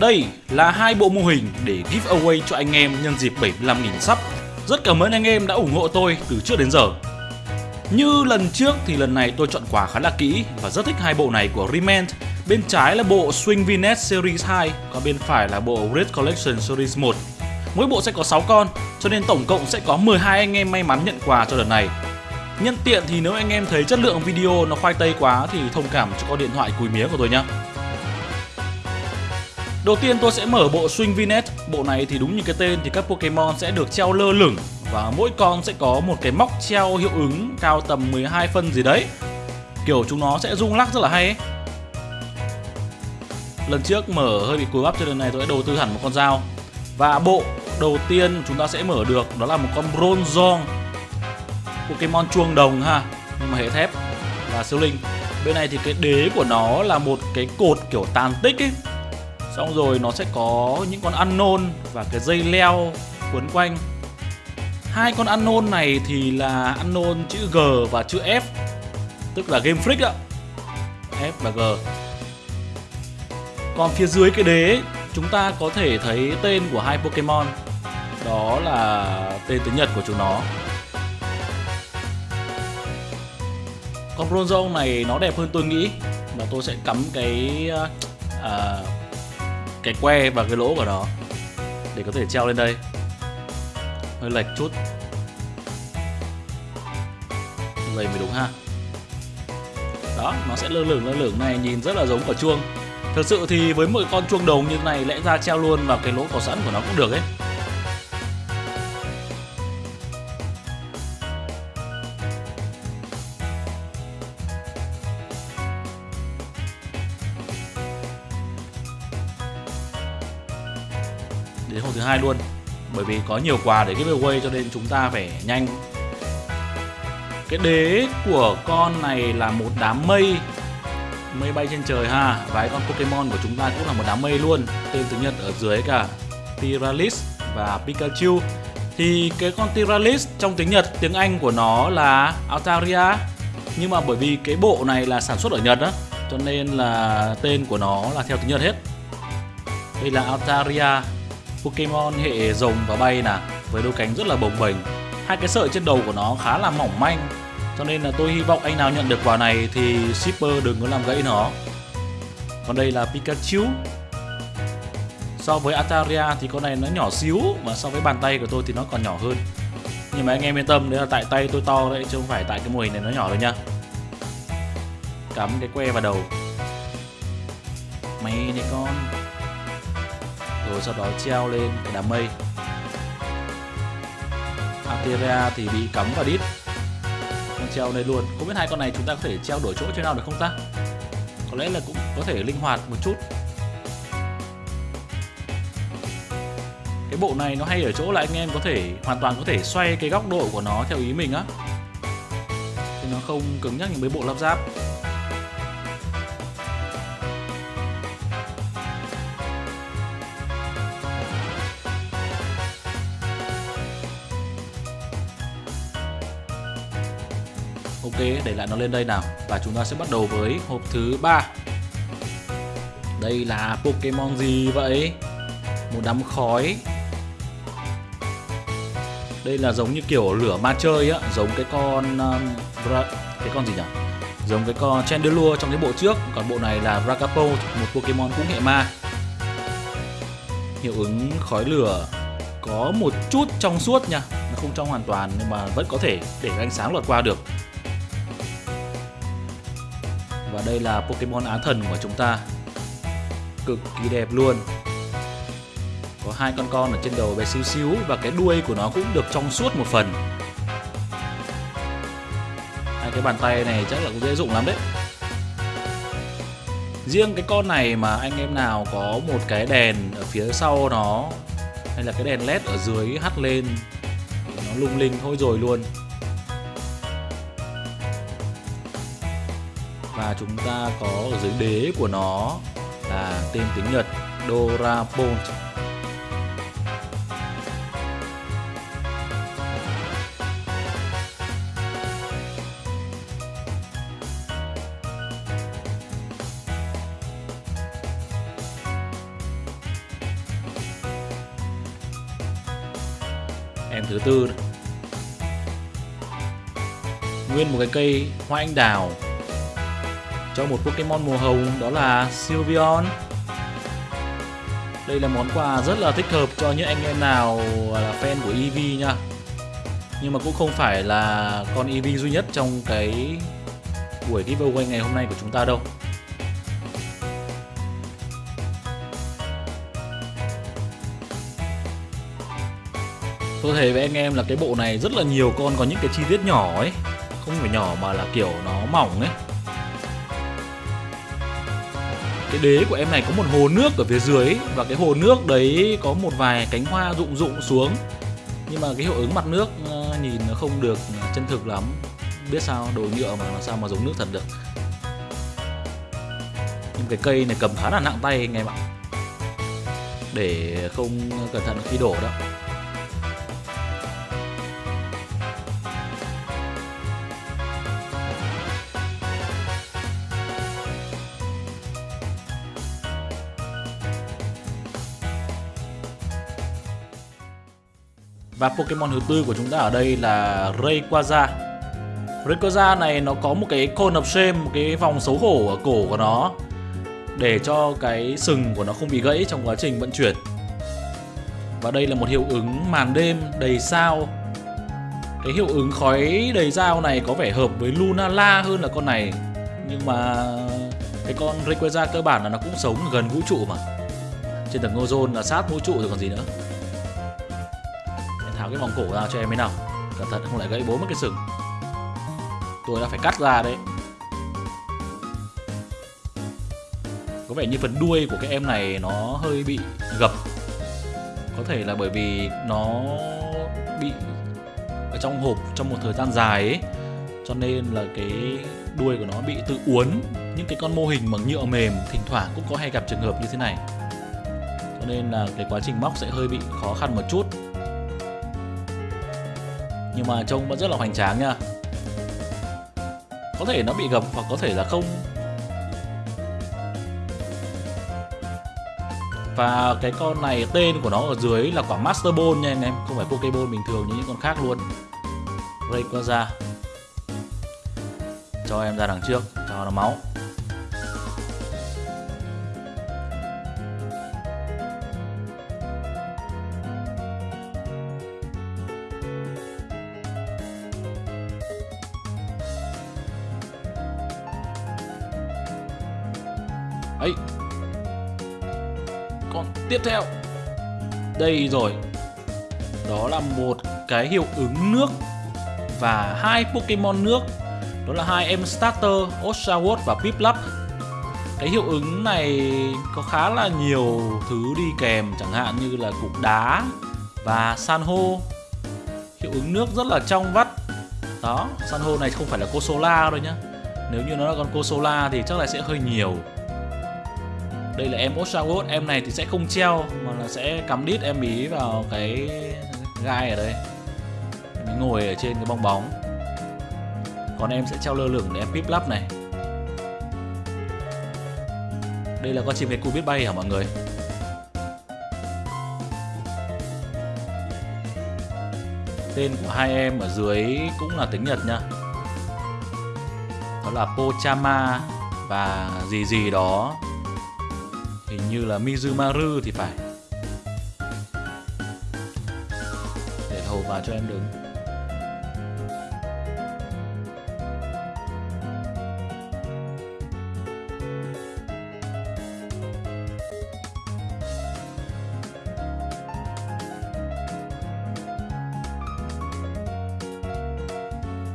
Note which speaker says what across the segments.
Speaker 1: Đây là hai bộ mô hình để giveaway cho anh em nhân dịp 75.000 sắp. Rất cảm ơn anh em đã ủng hộ tôi từ trước đến giờ. Như lần trước thì lần này tôi chọn quà khá là kỹ và rất thích hai bộ này của Remand. Bên trái là bộ Swing Vinet Series 2, còn bên phải là bộ Red Collection Series 1. Mỗi bộ sẽ có 6 con, cho nên tổng cộng sẽ có 12 anh em may mắn nhận quà cho lần này. Nhân tiện thì nếu anh em thấy chất lượng video nó khoai tây quá thì thông cảm cho con điện thoại cùi mía của tôi nhé. Đầu tiên tôi sẽ mở bộ Swing Vinet. Bộ này thì đúng như cái tên thì các Pokemon sẽ được treo lơ lửng và mỗi con sẽ có một cái móc treo hiệu ứng cao tầm 12 phân gì đấy. Kiểu chúng nó sẽ rung lắc rất là hay ấy. Lần trước mở hơi bị cúi bắp cho lần này tôi đã đầu tư hẳn một con dao. Và bộ đầu tiên chúng ta sẽ mở được đó là một con Bronzong Pokemon chuông đồng ha, nhưng mà hệ thép và siêu linh bên này thì cái đế của nó là một cái cột kiểu tàn tích ấy xong rồi nó sẽ có những con ăn nôn và cái dây leo quấn quanh. Hai con ăn nôn này thì là ăn nôn chữ G và chữ F tức là Game Freak ạ. F và G. Còn phía dưới cái đế chúng ta có thể thấy tên của hai Pokemon. Đó là tên tiếng Nhật của chúng nó. Con Bronzong này nó đẹp hơn tôi nghĩ. Và tôi sẽ cắm cái uh, cái que và cái lỗ của nó để có thể treo lên đây. Hơi lệch chút. Lầy mới đúng ha. Đó, nó sẽ lơ lửng lơ lửng này, nhìn rất là giống quả chuông. Thực sự thì với một con chuông đồng như thế này, lẽ ra treo luôn vào cái lỗ có sẵn của nó cũng được ấy. Đến hôm thứ hai luôn. Bởi vì có nhiều quà để giveaway cho nên chúng ta phải nhanh. Cái đế của con này là một đám mây. Mây bay trên trời ha. Và con Pokemon của chúng ta cũng là một đám mây luôn. Tên tiếng Nhật ở dưới cả Tiralis và Pikachu. Thì cái con Tiralis trong tiếng Nhật, tiếng Anh của nó là Altaria. Nhưng mà bởi vì cái bộ này là sản xuất ở Nhật á, cho nên là tên của nó là theo tiếng Nhật hết. Đây là Altaria. Pokemon hệ rồng và bay nè, với đôi cánh rất là bồng bềnh. Hai cái sợi trên đầu của nó khá là mỏng manh, cho nên là tôi hy vọng anh nào nhận được quà này thì shipper đừng có làm gãy nó. Còn đây là Pikachu. So với Ataria thì con này nó nhỏ xíu, mà so với bàn tay của tôi thì nó còn nhỏ hơn. Nhưng mà anh em yên tâm đấy là tại tay tôi to đấy, chứ không phải tại cái mô hình này nó nhỏ đâu nha cắm cái que vào đầu. Mày này con rồi sau đó treo lên cái đám mây. Ateria thì bị cắm vào đít. Treo đây luôn. Không biết hai con này chúng ta có thể treo đổi chỗ chỗ nào được không ta? Có lẽ là cũng có thể linh hoạt một chút. Cái bộ này nó hay ở chỗ là anh em có thể, hoàn toàn có thể xoay cái góc độ của nó theo ý mình á. Thì nó không cứng nhắc như mấy bộ lắp ráp. Ok, để lại nó lên đây nào. Và chúng ta sẽ bắt đầu với hộp thứ ba. Đây là Pokemon gì vậy? Một đám khói. Đây là giống như kiểu lửa ma chơi á Giống cái con... Um, cái con gì nhỉ? Giống cái con Chandelure trong cái bộ trước. Còn bộ này là Ragapo, một Pokemon cũng hệ ma. Hiệu ứng khói lửa có một chút trong suốt nha. Nó không trong hoàn toàn nhưng mà vẫn có thể để ánh sáng lọt qua được và đây là Pokemon Á Thần của chúng ta. Cực kỳ đẹp luôn. Có hai con con ở trên đầu bé xíu xíu Và cái đuôi của nó cũng được trong suốt một phần. Hai cái bàn tay này chắc là cũng dễ dụng lắm đấy. Riêng cái con này mà anh em nào có một cái đèn ở phía sau nó, Hay là cái đèn led ở dưới hắt lên, nó lung linh thôi rồi luôn. và chúng ta có ở dưới đế của nó là tên tiếng Nhật Dorapon. Em thứ tư này. Nguyên một cái cây hoa anh đào cho một Pokemon màu hồng, đó là Sylveon. Đây là món quà rất là thích hợp cho những anh em nào là fan của Eevee nha. Nhưng mà cũng không phải là con Eevee duy nhất trong cái buổi giveaway ngày hôm nay của chúng ta đâu. Tôi thấy với anh em là cái bộ này rất là nhiều con có những cái chi tiết nhỏ ấy, Không phải nhỏ mà là kiểu nó mỏng ấy. Cái đế của em này có một hồ nước ở phía dưới ấy, Và cái hồ nước đấy có một vài cánh hoa rụng rụng xuống. Nhưng mà cái hiệu ứng mặt nước ờ, nhìn nó không được chân thực lắm. Biết sao đồ nhựa mà làm sao mà giống nước thật được. Nhưng cái cây này cầm khá là nặng tay anh em ạ. Để không cẩn thận khi đổ đó Và Pokemon thứ tư của chúng ta ở đây là Rayquaza. Rayquaza này nó có một cái cone of shame, một cái vòng xấu hổ ở cổ của nó Để cho cái sừng của nó không bị gãy trong quá trình vận chuyển. Và đây là một hiệu ứng màn đêm đầy sao. Cái hiệu ứng khói đầy sao này có vẻ hợp với Lunala hơn là con này. Nhưng mà cái con Rayquaza cơ bản là nó cũng sống gần vũ trụ mà. Trên tầng ozone là sát vũ trụ rồi còn gì nữa cái vòng cổ ra cho em ấy nào. Cẩn thận, không lại gãy bố mất cái sừng. Tôi đã phải cắt ra đấy. Có vẻ như phần đuôi của cái em này nó hơi bị gập. Có thể là bởi vì nó bị ở trong hộp trong một thời gian dài ấy. Cho nên là cái đuôi của nó bị tự uốn. Những cái con mô hình bằng nhựa mềm thỉnh thoảng cũng có hay gặp trường hợp như thế này. Cho nên là cái quá trình móc sẽ hơi bị khó khăn một chút nhưng mà trông vẫn rất là hoành tráng nha. Có thể nó bị gập hoặc có thể là không. Và cái con này, tên của nó ở dưới là quả Master Ball nha anh em. Không phải Pokeball bình thường như những con khác luôn. Rayquaza cho em ra đằng trước, cho nó máu. Ấy. Còn tiếp theo. Đây rồi. Đó là một cái hiệu ứng nước và hai Pokemon nước. Đó là hai em starter, Oshawott và Piplup cái hiệu ứng này có khá là nhiều thứ đi kèm, chẳng hạn như là cục đá và san hô. Hiệu ứng nước rất là trong vắt. Đó, san hô này không phải là Cosola đâu nhá. Nếu như nó là con Cosola thì chắc là sẽ hơi nhiều đây là em Oshawott em này thì sẽ không treo, mà là sẽ cắm đít em ý vào cái gai ở đây. Em ngồi ở trên cái bong bóng. Còn em sẽ treo lơ lửng để em pip lắp này. Đây là con chim cu biết bay hả mọi người? Tên của hai em ở dưới cũng là tiếng Nhật nha. Đó là Pochama và gì gì đó như là Mizumaru thì phải. Để hồ vào cho em đứng.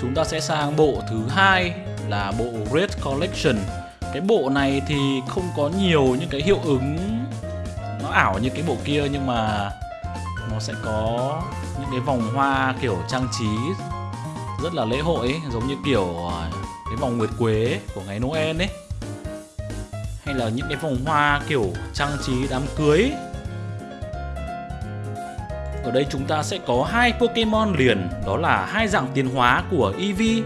Speaker 1: Chúng ta sẽ sang bộ thứ hai là bộ Red Collection cái bộ này thì không có nhiều những cái hiệu ứng nó ảo như cái bộ kia nhưng mà nó sẽ có những cái vòng hoa kiểu trang trí rất là lễ hội ấy, giống như kiểu à, cái vòng nguyệt quế của ngày Noel ấy. Hay là những cái vòng hoa kiểu trang trí đám cưới. Ở đây chúng ta sẽ có hai Pokemon liền đó là hai dạng tiến hóa của Eevee,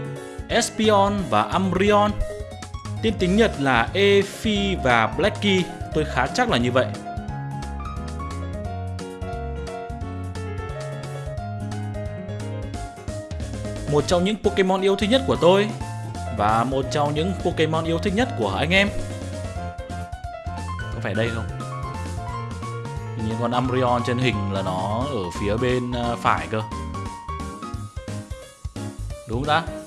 Speaker 1: Espeon và Umbreon. Tên tiếng Nhật là Efi và Blacky, tôi khá chắc là như vậy. một trong những Pokemon yêu thích nhất của tôi và một trong những Pokemon yêu thích nhất của anh em. Có phải đây không? Hình như con Umbreon trên hình là nó ở phía bên à, phải cơ. Đúng không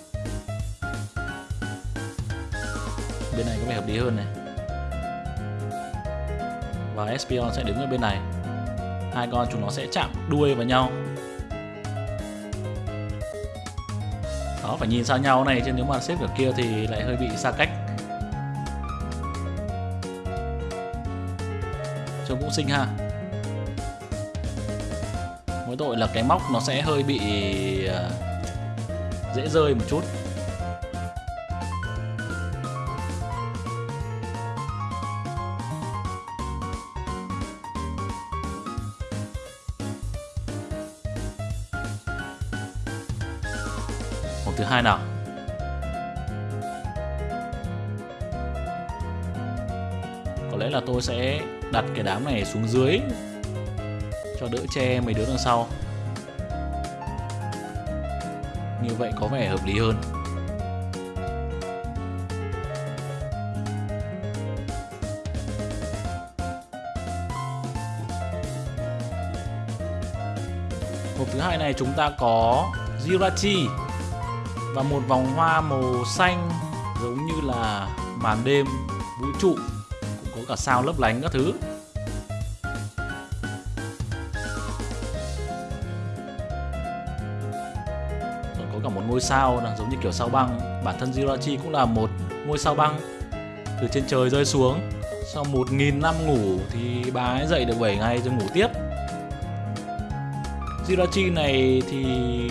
Speaker 1: Bên này có vẻ hợp lý hơn này. Và Espeon sẽ đứng ở bên này. Hai con chúng nó sẽ chạm đuôi vào nhau. Đó, phải nhìn xa nhau này chứ nếu mà xếp ở kia thì lại hơi bị xa cách. Trông cũng xinh ha. Mỗi tội là cái móc nó sẽ hơi bị à, dễ rơi một chút. Có lẽ là tôi sẽ đặt cái đám này xuống dưới cho đỡ che mấy đứa đằng sau. Như vậy có vẻ hợp lý hơn. Hộp thứ hai này chúng ta có Jirachi và một vòng hoa màu xanh giống như là màn đêm vũ trụ cả sao lấp lánh các thứ. Còn có cả một ngôi sao là giống như kiểu sao băng. Bản thân Jirachi cũng là một ngôi sao băng. Từ trên trời rơi xuống, sau một nghìn năm ngủ thì bà ấy dậy được 7 ngày rồi ngủ tiếp. Jirachi này thì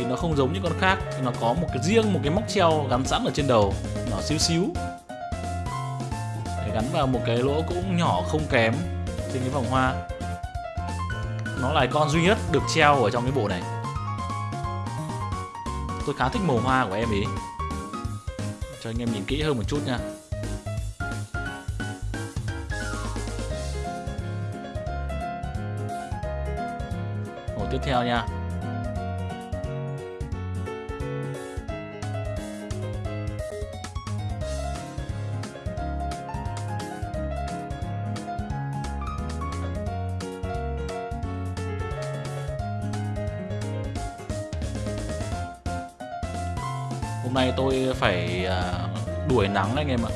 Speaker 1: nó không giống những con khác. Nó có một cái riêng, một cái móc treo gắn sẵn ở trên đầu. Nó xíu xíu gắn vào một cái lỗ cũng nhỏ, không kém, Trên cái vòng hoa. Nó là con duy nhất được treo ở trong cái bộ này. Tôi khá thích màu hoa của em ý. Cho anh em nhìn kỹ hơn một chút nha. Ổ tiếp theo nha. Nay tôi phải à, đuổi nắng anh em ạ.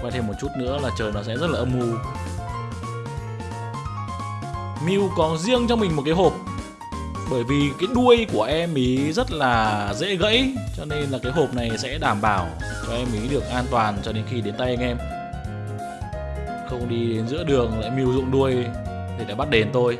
Speaker 1: Quay thêm một chút nữa là trời nó sẽ rất là âm u. Mew có riêng cho mình một cái hộp, bởi vì cái đuôi của em ý rất là dễ gãy, cho nên là cái hộp này sẽ đảm bảo cho em ý được an toàn cho đến khi đến tay anh em. Không đi đến giữa đường lại mưu dụng đuôi để đã bắt đền tôi.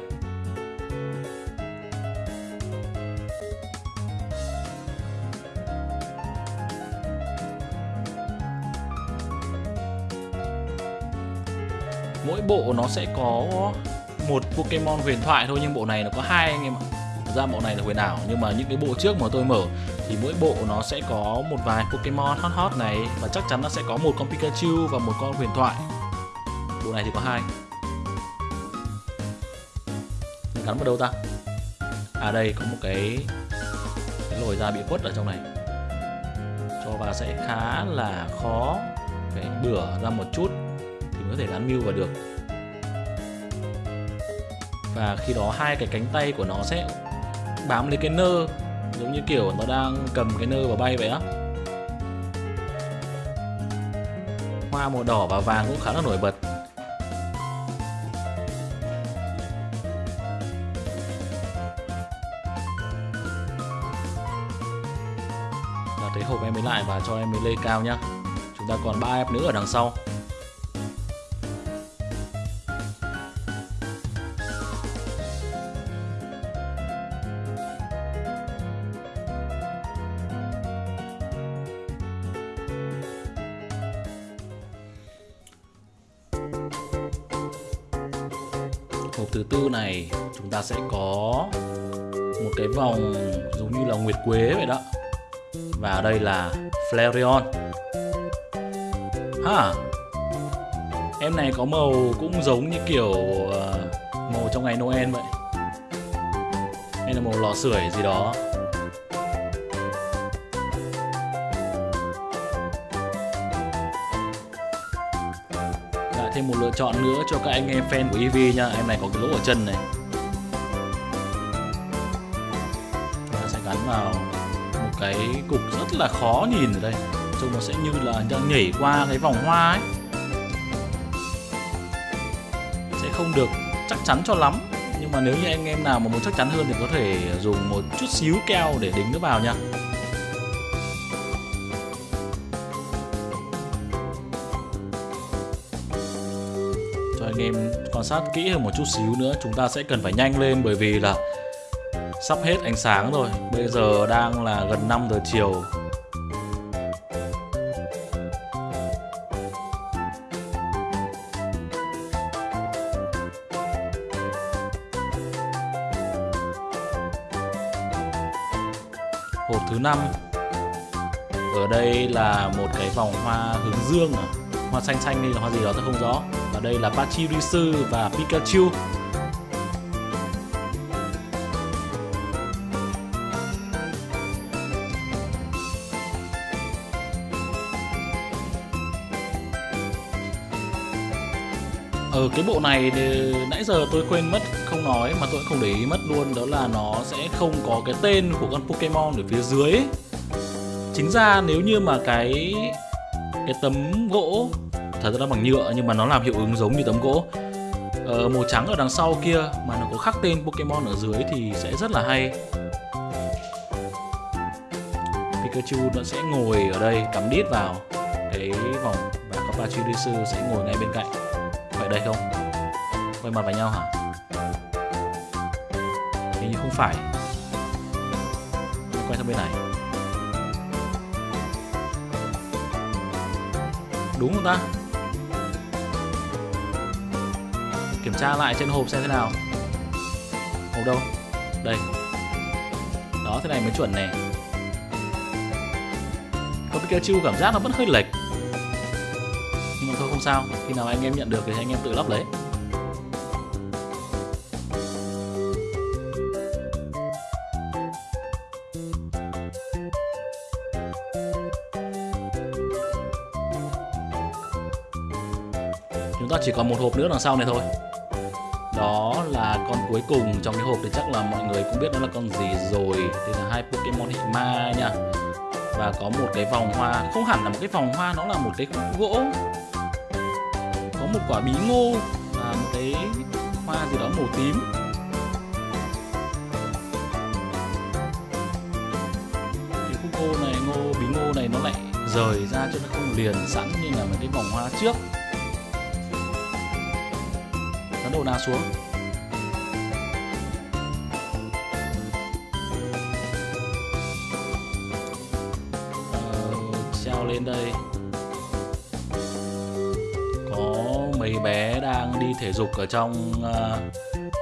Speaker 1: Bộ nó sẽ có một Pokemon huyền thoại thôi, nhưng bộ này nó có hai anh em ạ. Ra bộ này là huyền ảo, nhưng mà những cái bộ trước mà tôi mở thì mỗi bộ nó sẽ có một vài Pokemon hot hot này, và chắc chắn nó sẽ có một con Pikachu và một con huyền thoại. Bộ này thì có hai. Mình gắn vào đâu ta? À đây, có một cái cái lồi da bị khuất ở trong này. Cho vào sẽ khá là khó phải bửa ra một chút thì mới có thể gắn mưu vào được và khi đó hai cái cánh tay của nó sẽ bám lấy cái nơ, giống như kiểu nó đang cầm cái nơ và bay vậy á. Hoa màu đỏ và vàng cũng khá là nổi bật. Đặt cái hộp em ấy lại và cho em ấy lên cao nhá. Chúng ta còn ba em nữa ở đằng sau. Hộp thứ tư này, chúng ta sẽ có một cái vòng giống như là nguyệt quế vậy đó. Và ở đây là Flareon. Ha! Em này có màu cũng giống như kiểu ờ, màu trong ngày Noel vậy. Hay là màu lò sưởi gì đó. Thêm một lựa chọn nữa cho các anh em fan của EV nha. Em này có cái lỗ ở chân này. Và sẽ gắn vào một cái cục rất là khó nhìn ở đây. Trông nó sẽ như là đang nhảy qua cái vòng hoa ấy. Sẽ không được chắc chắn cho lắm. Nhưng mà nếu như anh em nào mà muốn chắc chắn hơn thì có thể dùng một chút xíu keo để đính nó vào nha. Quan sát kỹ hơn một chút xíu nữa. Chúng ta sẽ cần phải nhanh lên bởi vì là sắp hết ánh sáng rồi. Bây giờ đang là gần 5 giờ chiều. Hộp thứ năm. Ở đây là một cái vòng hoa hướng dương à? Hoa xanh xanh hay là hoa gì đó, tôi không rõ đây là Pachirisu và Pikachu Ở cái bộ này thì nãy giờ tôi quên mất không nói mà tôi cũng không để ý mất luôn, đó là nó sẽ không có cái tên của con Pokemon ở phía dưới. Chính ra nếu như mà cái cái tấm gỗ thật ra nó bằng nhựa nhưng mà nó làm hiệu ứng giống như tấm gỗ. Ờ, màu trắng ở đằng sau kia mà nó có khắc tên Pokemon ở dưới thì sẽ rất là hay. Pikachu nó sẽ ngồi ở đây cắm đít vào cái vòng và có sư sẽ ngồi ngay bên cạnh. Phải đây không? Quay mặt vào nhau hả? Hình như không phải. Quay sang bên này. Đúng không ta? Kiểm tra lại trên hộp xem thế nào. Hộp đâu? Đây. Đó, thế này mới chuẩn nè. Con Pikachu cảm giác nó vẫn hơi lệch. Nhưng mà thôi, không sao. Khi nào anh em nhận được thì anh em tự lắp lấy. Chúng ta chỉ còn một hộp nữa đằng sau này thôi con cuối cùng trong cái hộp thì chắc là mọi người cũng biết nó là con gì rồi. Đây là hai Pokemon hệ ma nha. Và có một cái vòng hoa, không hẳn là một cái vòng hoa, nó là một cái khúc gỗ. Có một quả bí ngô và một cái hoa gì đó màu tím. Cái khúc ngô này, ngô, bí ngô này nó lại rời ra cho nó không liền sẵn như là một cái vòng hoa trước. Gắn đầu nào xuống. Bé đang đi thể dục ở trong uh,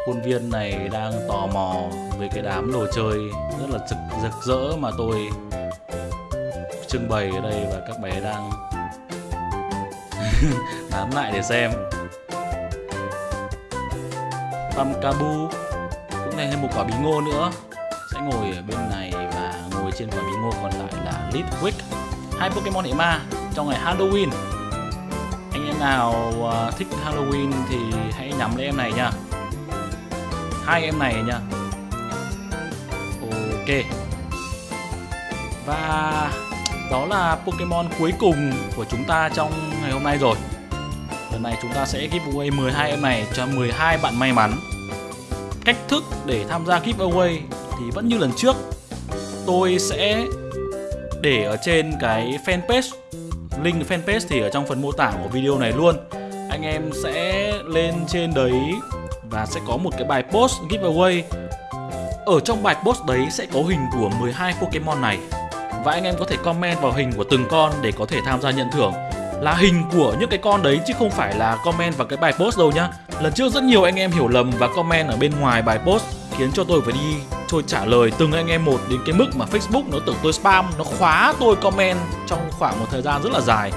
Speaker 1: khuôn viên này đang tò mò về cái đám đồ chơi rất là rực, rực rỡ mà tôi trưng bày ở đây và các bé đang nán lại để xem. Tam Kabu cũng thêm một quả bí ngô nữa. Sẽ ngồi ở bên này và ngồi trên quả bí ngô còn lại là Litwick. Hai Pokemon hệ ma trong ngày Halloween nào uh, thích Halloween thì hãy nhắm lấy em này nha. Hai em này nha. Ok. Và đó là Pokemon cuối cùng của chúng ta trong ngày hôm nay rồi. Lần này chúng ta sẽ giveaway 12 em này cho 12 bạn may mắn. Cách thức để tham gia giveaway thì vẫn như lần trước. Tôi sẽ để ở trên cái fanpage. Link fanpage thì ở trong phần mô tả của video này luôn. Anh em sẽ lên trên đấy và sẽ có một cái bài post giveaway. Ở trong bài post đấy sẽ có hình của 12 Pokemon này. Và anh em có thể comment vào hình của từng con để có thể tham gia nhận thưởng. Là hình của những cái con đấy chứ không phải là comment vào cái bài post đâu nhá. Lần trước rất nhiều anh em hiểu lầm và comment ở bên ngoài bài post khiến cho tôi phải đi tôi trả lời từng anh em một đến cái mức mà Facebook nó tưởng tôi spam nó khóa tôi comment trong khoảng một thời gian rất là dài.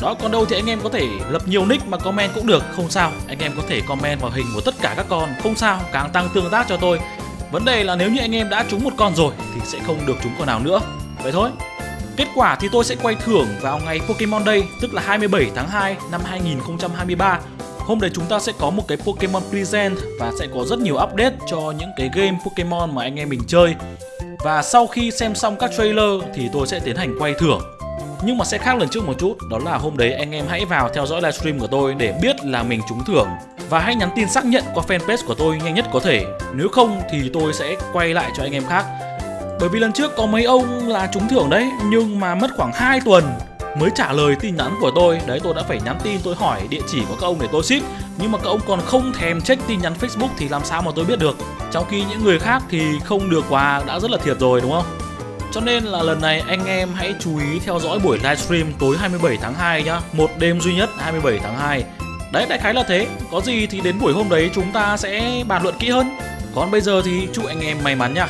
Speaker 1: Đó còn đâu thì anh em có thể lập nhiều nick mà comment cũng được không sao. Anh em có thể comment vào hình của tất cả các con không sao càng tăng tương tác cho tôi. Vấn đề là nếu như anh em đã trúng một con rồi thì sẽ không được trúng con nào nữa. Vậy thôi. Kết quả thì tôi sẽ quay thưởng vào ngày Pokemon Day, tức là 27 tháng 2 năm 2023. Hôm đấy chúng ta sẽ có một cái Pokemon Present và sẽ có rất nhiều update cho những cái game Pokemon mà anh em mình chơi. Và sau khi xem xong các trailer thì tôi sẽ tiến hành quay thưởng. Nhưng mà sẽ khác lần trước một chút, đó là hôm đấy anh em hãy vào theo dõi livestream của tôi để biết là mình trúng thưởng và hãy nhắn tin xác nhận qua fanpage của tôi nhanh nhất có thể. Nếu không thì tôi sẽ quay lại cho anh em khác. Bởi vì lần trước có mấy ông là trúng thưởng đấy nhưng mà mất khoảng 2 tuần mới trả lời tin nhắn của tôi, đấy tôi đã phải nhắn tin, tôi hỏi địa chỉ của các ông để tôi ship. Nhưng mà các ông còn không thèm check tin nhắn facebook thì làm sao mà tôi biết được? Trong khi những người khác thì không được quà đã rất là thiệt rồi, đúng không? Cho nên là lần này anh em hãy chú ý theo dõi buổi livestream tối 27 tháng 2 nhá. Một đêm duy nhất 27 tháng 2 Đấy, đại khái là thế. Có gì thì đến buổi hôm đấy chúng ta sẽ bàn luận kỹ hơn. Còn bây giờ thì chúc anh em may mắn nha